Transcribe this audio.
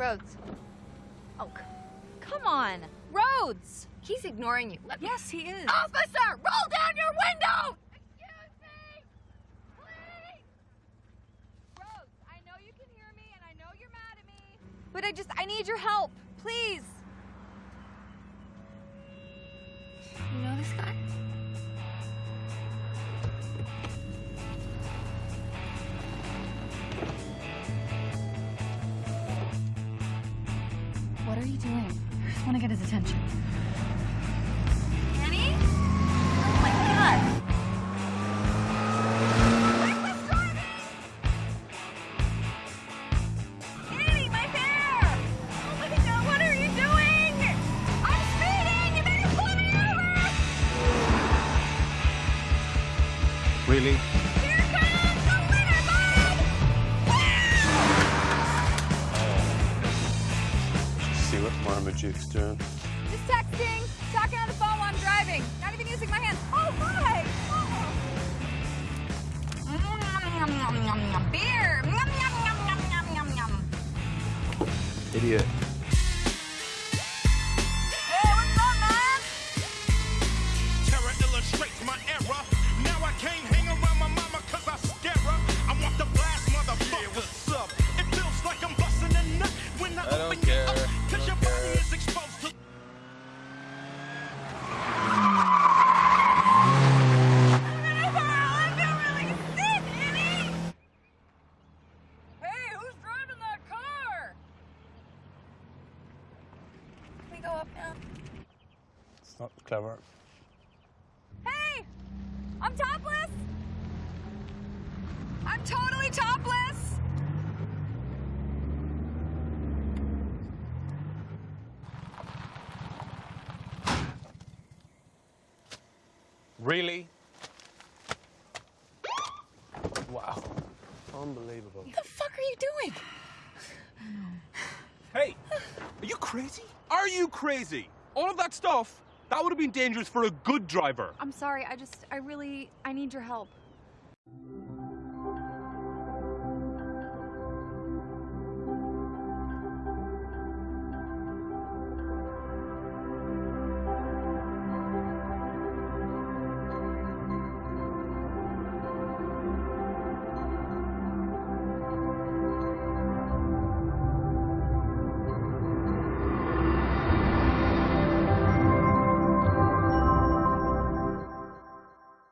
Rhodes. Oh, come on. Rhodes! He's ignoring you. Let me... Yes, he is. Officer, roll down your window! Excuse me! Please! Rhodes, I know you can hear me and I know you're mad at me. But I just, I need your help. Please. You know this guy? What are you doing? I just want to get his attention. Annie? Oh my god! Annie, See what Marmaduke's doing? Just texting, talking on the phone while I'm driving. Not even using my hands. Oh, hi! Oh. Beer! Yum, yum, yum, yum, yum, yum, yum. Idiot. We go up now? It's not clever. Hey! I'm topless! I'm totally topless! Really? Wow. Unbelievable. What the fuck are you doing? Hey, are you crazy? Are you crazy? All of that stuff, that would have been dangerous for a good driver. I'm sorry, I just, I really, I need your help.